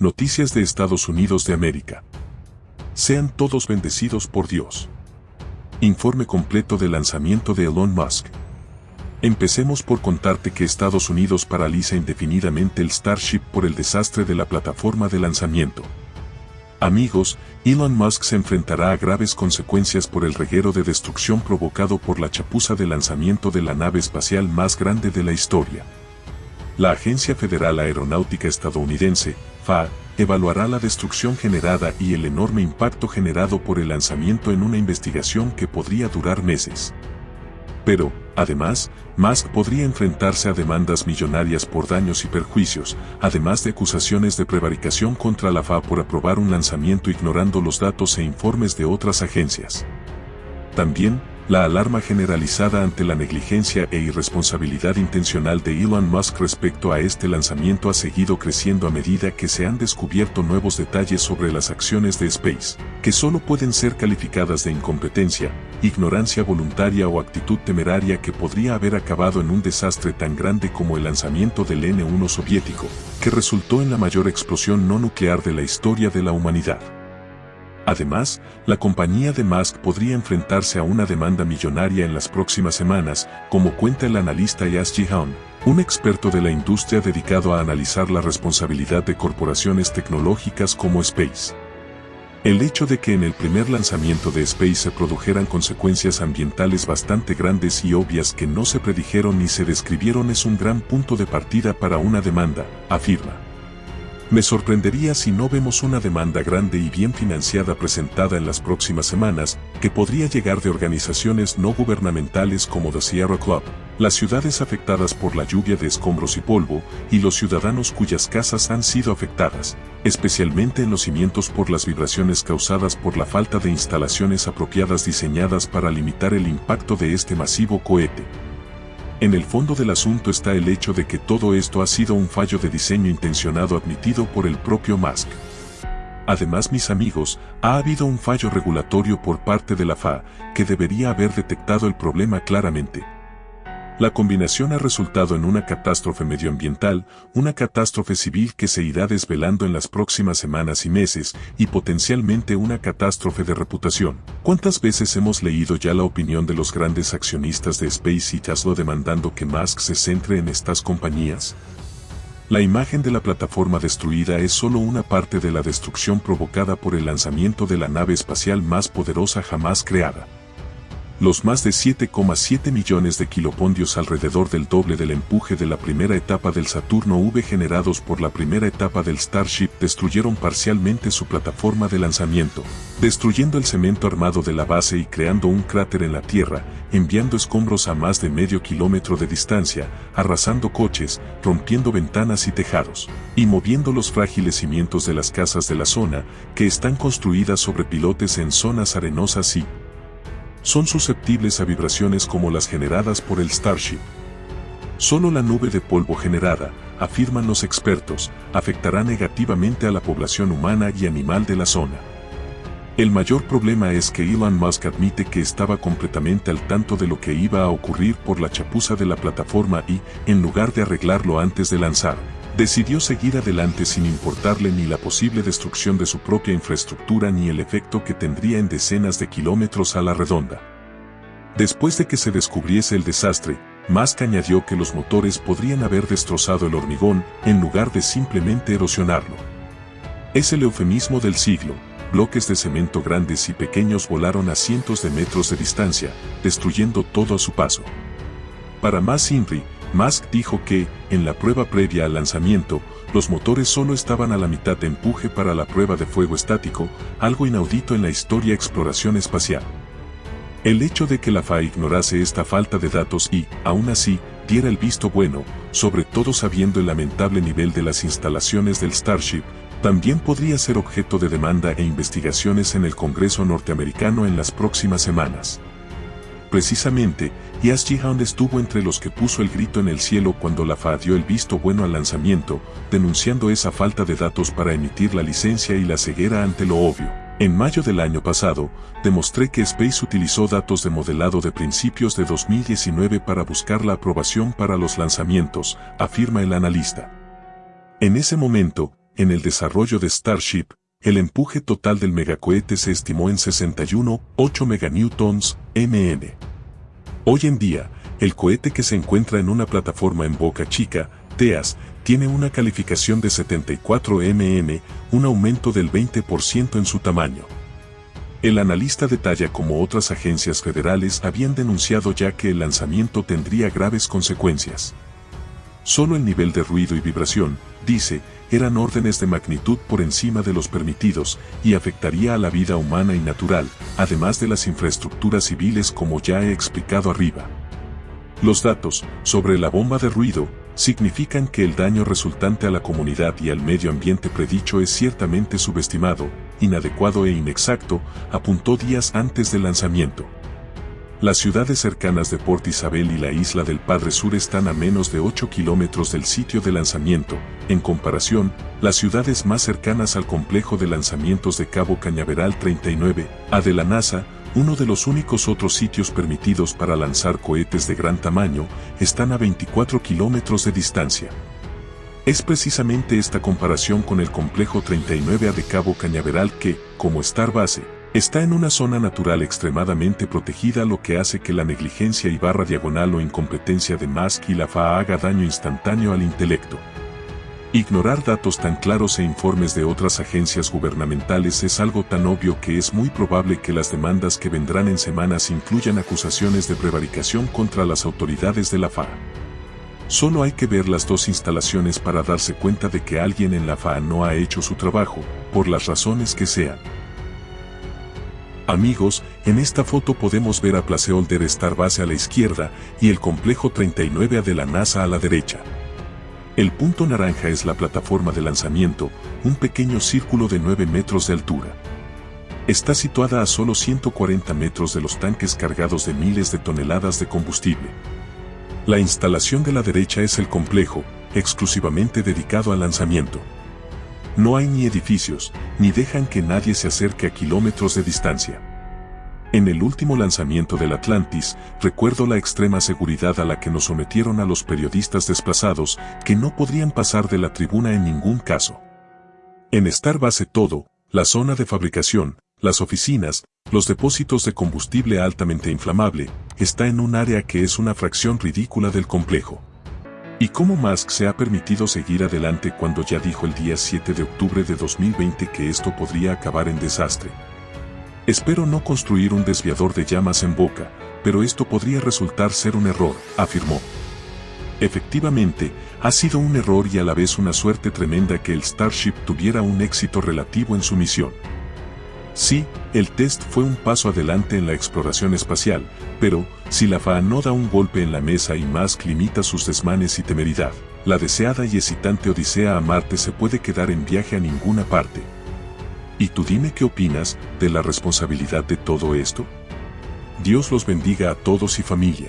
Noticias de Estados Unidos de América. Sean todos bendecidos por Dios. Informe completo del lanzamiento de Elon Musk. Empecemos por contarte que Estados Unidos paraliza indefinidamente el Starship por el desastre de la plataforma de lanzamiento. Amigos, Elon Musk se enfrentará a graves consecuencias por el reguero de destrucción provocado por la chapuza de lanzamiento de la nave espacial más grande de la historia. La Agencia Federal Aeronáutica Estadounidense, FAA, evaluará la destrucción generada y el enorme impacto generado por el lanzamiento en una investigación que podría durar meses. Pero, además, Musk podría enfrentarse a demandas millonarias por daños y perjuicios, además de acusaciones de prevaricación contra la FAA por aprobar un lanzamiento ignorando los datos e informes de otras agencias. También, la alarma generalizada ante la negligencia e irresponsabilidad intencional de Elon Musk respecto a este lanzamiento ha seguido creciendo a medida que se han descubierto nuevos detalles sobre las acciones de Space, que solo pueden ser calificadas de incompetencia, ignorancia voluntaria o actitud temeraria que podría haber acabado en un desastre tan grande como el lanzamiento del N-1 soviético, que resultó en la mayor explosión no nuclear de la historia de la humanidad. Además, la compañía de Musk podría enfrentarse a una demanda millonaria en las próximas semanas, como cuenta el analista Yas Jihan, un experto de la industria dedicado a analizar la responsabilidad de corporaciones tecnológicas como Space. El hecho de que en el primer lanzamiento de Space se produjeran consecuencias ambientales bastante grandes y obvias que no se predijeron ni se describieron es un gran punto de partida para una demanda, afirma. Me sorprendería si no vemos una demanda grande y bien financiada presentada en las próximas semanas, que podría llegar de organizaciones no gubernamentales como The Sierra Club, las ciudades afectadas por la lluvia de escombros y polvo, y los ciudadanos cuyas casas han sido afectadas, especialmente en los cimientos por las vibraciones causadas por la falta de instalaciones apropiadas diseñadas para limitar el impacto de este masivo cohete. En el fondo del asunto está el hecho de que todo esto ha sido un fallo de diseño intencionado admitido por el propio Musk. Además, mis amigos, ha habido un fallo regulatorio por parte de la FAA que debería haber detectado el problema claramente. La combinación ha resultado en una catástrofe medioambiental, una catástrofe civil que se irá desvelando en las próximas semanas y meses, y potencialmente una catástrofe de reputación. ¿Cuántas veces hemos leído ya la opinión de los grandes accionistas de Space y Tesla demandando que Musk se centre en estas compañías? La imagen de la plataforma destruida es solo una parte de la destrucción provocada por el lanzamiento de la nave espacial más poderosa jamás creada. Los más de 7,7 millones de kilopondios alrededor del doble del empuje de la primera etapa del Saturno V generados por la primera etapa del Starship destruyeron parcialmente su plataforma de lanzamiento, destruyendo el cemento armado de la base y creando un cráter en la Tierra, enviando escombros a más de medio kilómetro de distancia, arrasando coches, rompiendo ventanas y tejados, y moviendo los frágiles cimientos de las casas de la zona, que están construidas sobre pilotes en zonas arenosas y, son susceptibles a vibraciones como las generadas por el Starship. Solo la nube de polvo generada, afirman los expertos, afectará negativamente a la población humana y animal de la zona. El mayor problema es que Elon Musk admite que estaba completamente al tanto de lo que iba a ocurrir por la chapuza de la plataforma y, en lugar de arreglarlo antes de lanzar, decidió seguir adelante sin importarle ni la posible destrucción de su propia infraestructura ni el efecto que tendría en decenas de kilómetros a la redonda. Después de que se descubriese el desastre, Musk añadió que los motores podrían haber destrozado el hormigón en lugar de simplemente erosionarlo. Es el eufemismo del siglo, bloques de cemento grandes y pequeños volaron a cientos de metros de distancia, destruyendo todo a su paso. Para más INRI, Musk dijo que, en la prueba previa al lanzamiento, los motores solo estaban a la mitad de empuje para la prueba de fuego estático, algo inaudito en la historia exploración espacial. El hecho de que la FAA ignorase esta falta de datos y, aún así, diera el visto bueno, sobre todo sabiendo el lamentable nivel de las instalaciones del Starship, también podría ser objeto de demanda e investigaciones en el Congreso norteamericano en las próximas semanas. Precisamente, Yas Jihan estuvo entre los que puso el grito en el cielo cuando la FAA dio el visto bueno al lanzamiento, denunciando esa falta de datos para emitir la licencia y la ceguera ante lo obvio. En mayo del año pasado, demostré que Space utilizó datos de modelado de principios de 2019 para buscar la aprobación para los lanzamientos, afirma el analista. En ese momento, en el desarrollo de Starship, el empuje total del megacohete se estimó en 61,8 meganewtons, mn. Hoy en día, el cohete que se encuentra en una plataforma en Boca Chica, TEAS, tiene una calificación de 74 mn, un aumento del 20% en su tamaño. El analista detalla como otras agencias federales habían denunciado ya que el lanzamiento tendría graves consecuencias. Solo el nivel de ruido y vibración, dice, eran órdenes de magnitud por encima de los permitidos y afectaría a la vida humana y natural, además de las infraestructuras civiles como ya he explicado arriba. Los datos sobre la bomba de ruido significan que el daño resultante a la comunidad y al medio ambiente predicho es ciertamente subestimado, inadecuado e inexacto, apuntó días antes del lanzamiento. Las ciudades cercanas de Port Isabel y la isla del Padre Sur están a menos de 8 kilómetros del sitio de lanzamiento. En comparación, las ciudades más cercanas al complejo de lanzamientos de Cabo Cañaveral 39, A de la NASA, uno de los únicos otros sitios permitidos para lanzar cohetes de gran tamaño, están a 24 kilómetros de distancia. Es precisamente esta comparación con el complejo 39A de Cabo Cañaveral que, como Star Base, Está en una zona natural extremadamente protegida lo que hace que la negligencia y barra diagonal o incompetencia de Musk y la FAA haga daño instantáneo al intelecto. Ignorar datos tan claros e informes de otras agencias gubernamentales es algo tan obvio que es muy probable que las demandas que vendrán en semanas incluyan acusaciones de prevaricación contra las autoridades de la FAA. Solo hay que ver las dos instalaciones para darse cuenta de que alguien en la FAA no ha hecho su trabajo, por las razones que sean. Amigos, en esta foto podemos ver a Placeholder Star Base a la izquierda y el complejo 39A de la NASA a la derecha. El punto naranja es la plataforma de lanzamiento, un pequeño círculo de 9 metros de altura. Está situada a solo 140 metros de los tanques cargados de miles de toneladas de combustible. La instalación de la derecha es el complejo, exclusivamente dedicado al lanzamiento. No hay ni edificios, ni dejan que nadie se acerque a kilómetros de distancia. En el último lanzamiento del Atlantis, recuerdo la extrema seguridad a la que nos sometieron a los periodistas desplazados, que no podrían pasar de la tribuna en ningún caso. En Star Base todo, la zona de fabricación, las oficinas, los depósitos de combustible altamente inflamable, está en un área que es una fracción ridícula del complejo. ¿Y cómo Musk se ha permitido seguir adelante cuando ya dijo el día 7 de octubre de 2020 que esto podría acabar en desastre? Espero no construir un desviador de llamas en boca, pero esto podría resultar ser un error, afirmó. Efectivamente, ha sido un error y a la vez una suerte tremenda que el Starship tuviera un éxito relativo en su misión. Sí, el test fue un paso adelante en la exploración espacial, pero, si la FAA no da un golpe en la mesa y Musk limita sus desmanes y temeridad, la deseada y excitante Odisea a Marte se puede quedar en viaje a ninguna parte. ¿Y tú dime qué opinas de la responsabilidad de todo esto? Dios los bendiga a todos y familia.